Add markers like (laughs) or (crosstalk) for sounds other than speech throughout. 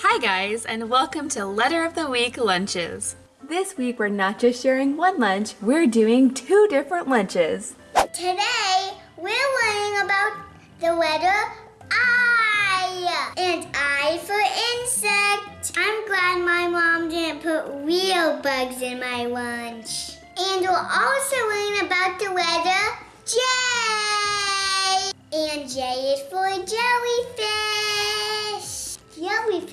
Hi guys, and welcome to Letter of the Week Lunches. This week we're not just sharing one lunch, we're doing two different lunches. Today, we're learning about the letter I. And I for insect. I'm glad my mom didn't put real bugs in my lunch. And we'll also learn about the letter J. And J is for jellyfish.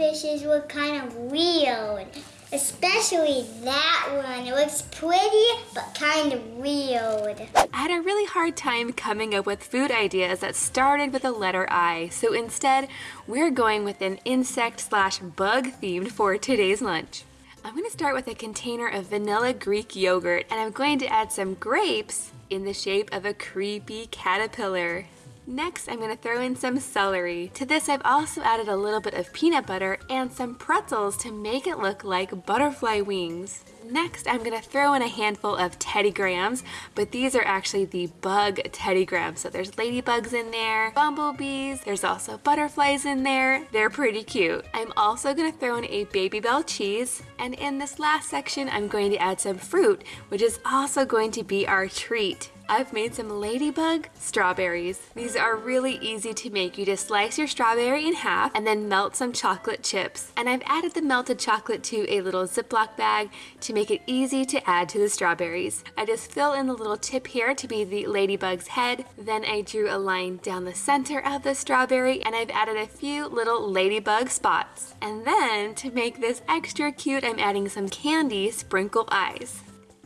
Jellyfishes look kind of weird. Especially that one. It looks pretty, but kind of weird. I had a really hard time coming up with food ideas that started with the letter I, so instead, we're going with an insect slash bug themed for today's lunch. I'm going to start with a container of vanilla Greek yogurt, and I'm going to add some grapes in the shape of a creepy caterpillar. Next, I'm going to throw in some celery. To this, I've also added a little bit of peanut butter and some pretzels to make it look like butterfly wings. Next, I'm to throw in a handful of Teddy Grahams, but these are actually the bug Teddy Grahams. So there's ladybugs in there, bumblebees, there's also butterflies in there. They're pretty cute. I'm also to throw in a Babybel cheese, and in this last section, I'm going to add some fruit, which is also going to be our treat. I've made some ladybug strawberries. These are really easy to make. You just slice your strawberry in half and then melt some chocolate chips. And I've added the melted chocolate to a little Ziploc bag to make it easy to add to the strawberries. I just fill in the little tip here to be the ladybug's head. Then I drew a line down the center of the strawberry and I've added a few little ladybug spots. And then to make this extra cute, I'm adding some candy sprinkle eyes.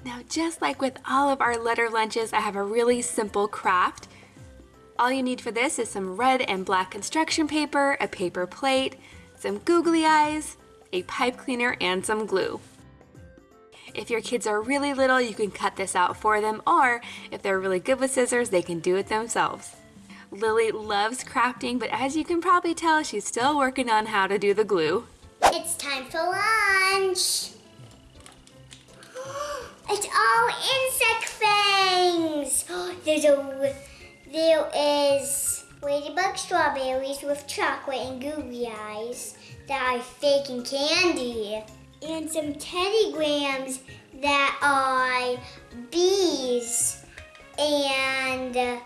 Now, just like with all of our letter lunches, I have a really simple craft. All you need for this is some red and black construction paper, a paper plate, some googly eyes, a pipe cleaner, and some glue. If your kids are really little, you can cut this out for them, or if they're really good with scissors, they can do it themselves. Lily loves crafting, but as you can probably tell, she's still working on how to do the glue. It's time for lunch. (gasps) It's all insect fangs. (gasps) There's a there is ladybug strawberries with chocolate and googly eyes that are fake and candy, and some Teddy Grahams that are bees, and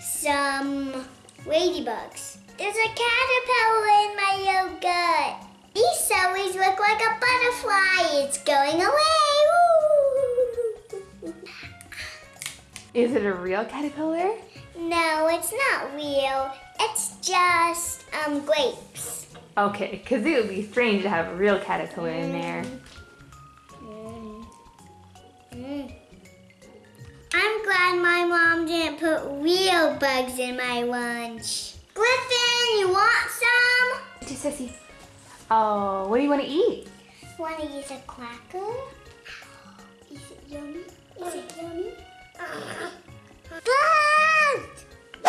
some ladybugs. There's a caterpillar in my yogurt. These celeries look like a butterfly. It's going away. Is it a real caterpillar? No, it's not real. It's just um grapes. Okay, because it would be strange to have a real caterpillar in there. Mm. Mm. I'm glad my mom didn't put real bugs in my lunch. Griffin, you want some? Just sissy. Oh, what do you want to eat? Want to use a cracker? Is it yummy? Is it yummy?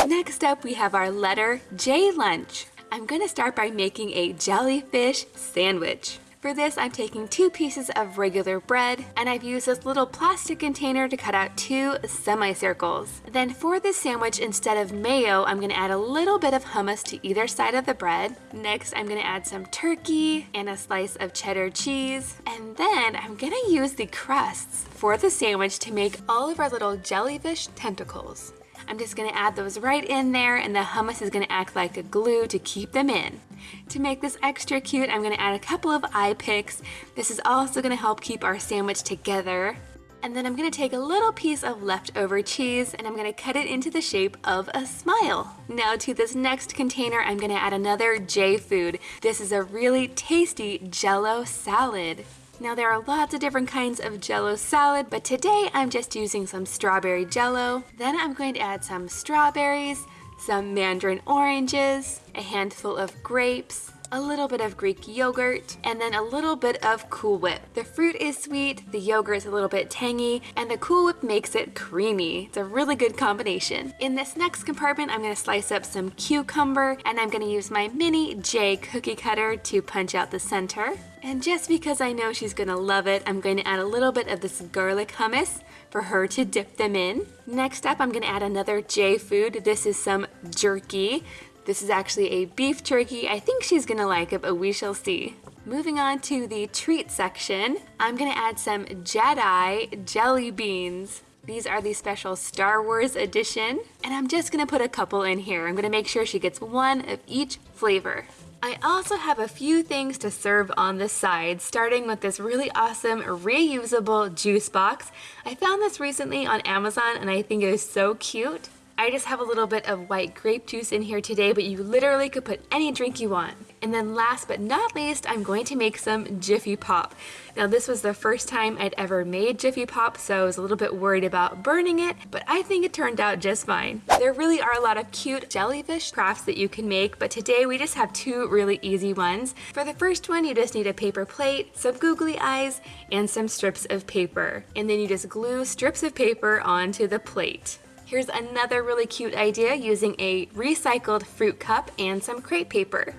Next up, we have our letter J lunch. I'm to start by making a jellyfish sandwich. For this, I'm taking two pieces of regular bread, and I've used this little plastic container to cut out two semicircles. Then for this sandwich, instead of mayo, I'm gonna add a little bit of hummus to either side of the bread. Next, I'm gonna add some turkey and a slice of cheddar cheese. And then I'm gonna use the crusts for the sandwich to make all of our little jellyfish tentacles. I'm just gonna add those right in there and the hummus is gonna act like a glue to keep them in. To make this extra cute, I'm gonna add a couple of eye picks. This is also gonna help keep our sandwich together. And then I'm gonna take a little piece of leftover cheese and I'm gonna cut it into the shape of a smile. Now to this next container, I'm gonna add another J food. This is a really tasty jello salad. Now there are lots of different kinds of jello salad, but today I'm just using some strawberry jello. Then I'm going to add some strawberries, some mandarin oranges, a handful of grapes, a little bit of Greek yogurt, and then a little bit of Cool Whip. The fruit is sweet, the yogurt is a little bit tangy, and the Cool Whip makes it creamy. It's a really good combination. In this next compartment, I'm gonna slice up some cucumber, and I'm gonna use my mini J cookie cutter to punch out the center. And just because I know she's gonna love it, I'm going to add a little bit of this garlic hummus for her to dip them in. Next up, I'm gonna add another J food. This is some jerky. This is actually a beef turkey. I think she's gonna like it, but we shall see. Moving on to the treat section, I'm gonna add some Jedi jelly beans. These are the special Star Wars edition, and I'm just gonna put a couple in here. I'm gonna make sure she gets one of each flavor. I also have a few things to serve on the side, starting with this really awesome reusable juice box. I found this recently on Amazon and I think it is so cute. I just have a little bit of white grape juice in here today, but you literally could put any drink you want. And then last but not least, I'm going to make some Jiffy Pop. Now this was the first time I'd ever made Jiffy Pop, so I was a little bit worried about burning it, but I think it turned out just fine. There really are a lot of cute jellyfish crafts that you can make, but today we just have two really easy ones. For the first one, you just need a paper plate, some googly eyes, and some strips of paper. And then you just glue strips of paper onto the plate. Here's another really cute idea using a recycled fruit cup and some crepe paper.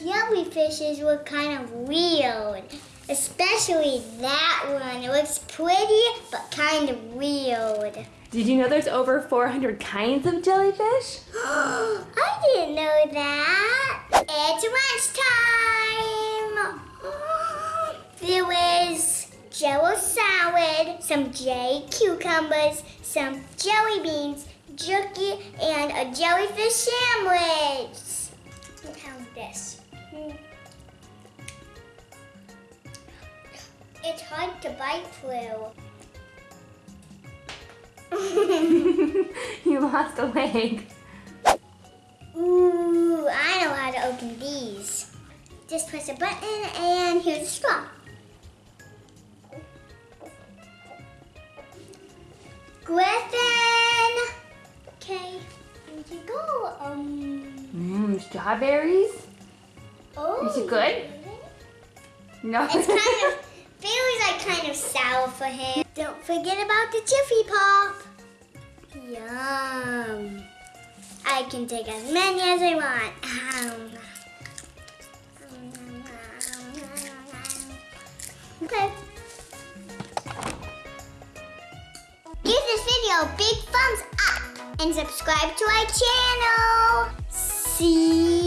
Jellyfishes look kind of weird. Especially that one. It looks pretty, but kind of weird. Did you know there's over 400 kinds of jellyfish? (gasps) I didn't know that. It's lunchtime. (gasps) There was jello salad, some jelly cucumbers, some jelly beans, jerky, and a jellyfish sandwich. Look how this. It's hard to bite through. (laughs) you lost a leg. Ooh, I know how to open these. Just press a button and here's a straw. Griffin! Okay, here you go. Um. Mmm, strawberries? Oh. Is it good? No. It's kind of, (laughs) feels like kind of sour for him. Don't forget about the Jiffy Pop. Yum. I can take as many as I want. Okay. Big thumbs up and subscribe to our channel. See.